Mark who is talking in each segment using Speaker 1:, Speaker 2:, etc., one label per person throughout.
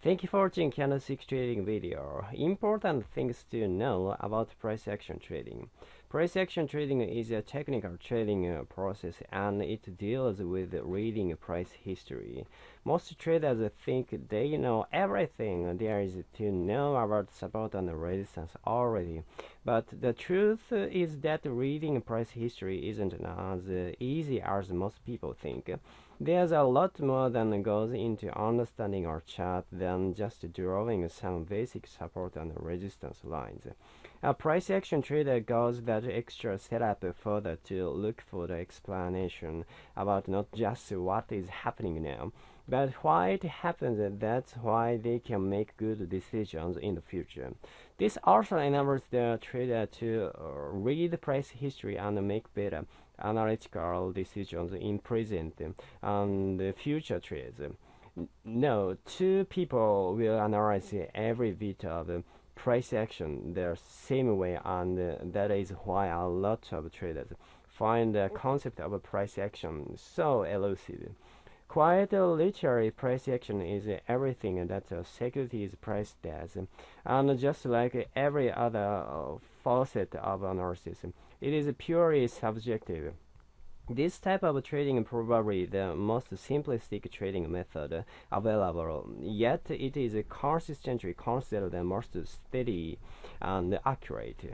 Speaker 1: Thank you for watching candlestick trading video. Important things to know about price action trading. Price action trading is a technical trading uh, process and it deals with reading price history. Most traders think they know everything there is to know about support and resistance already. But the truth is that reading price history isn't as easy as most people think. There's a lot more than goes into understanding our chart than just drawing some basic support and resistance lines. A price action trader goes extra setup further to look for the explanation about not just what is happening now, but why it happens. That's why they can make good decisions in the future. This also enables the trader to uh, read price history and make better analytical decisions in present and future trades. No, two people will analyze every bit of price action the same way, and uh, that is why a lot of traders find the concept of price action so elusive. Quite literally, price action is everything that a security is priced as, and just like every other uh, facet of analysis, it is purely subjective. This type of trading is probably the most simplistic trading method available, yet it is consistently considered the most steady and accurate.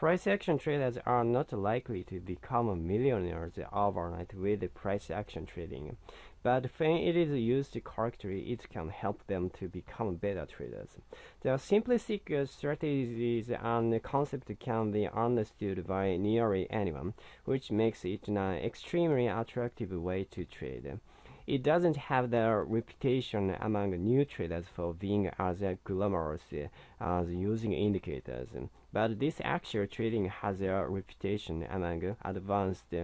Speaker 1: Price action traders are not likely to become millionaires overnight with price action trading, but when it is used correctly, it can help them to become better traders. The simplistic strategies and concepts can be understood by nearly anyone, which makes it an extremely attractive way to trade. It doesn't have the reputation among new traders for being as glamorous as using indicators, but this actual trading has a reputation among advanced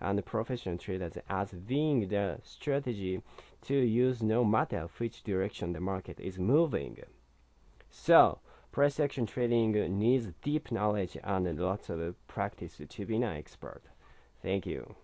Speaker 1: and professional traders as being the strategy to use no matter which direction the market is moving. So, price action trading needs deep knowledge and lots of practice to be an expert. Thank you.